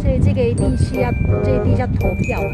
所以这个一定是要这一定要投票吧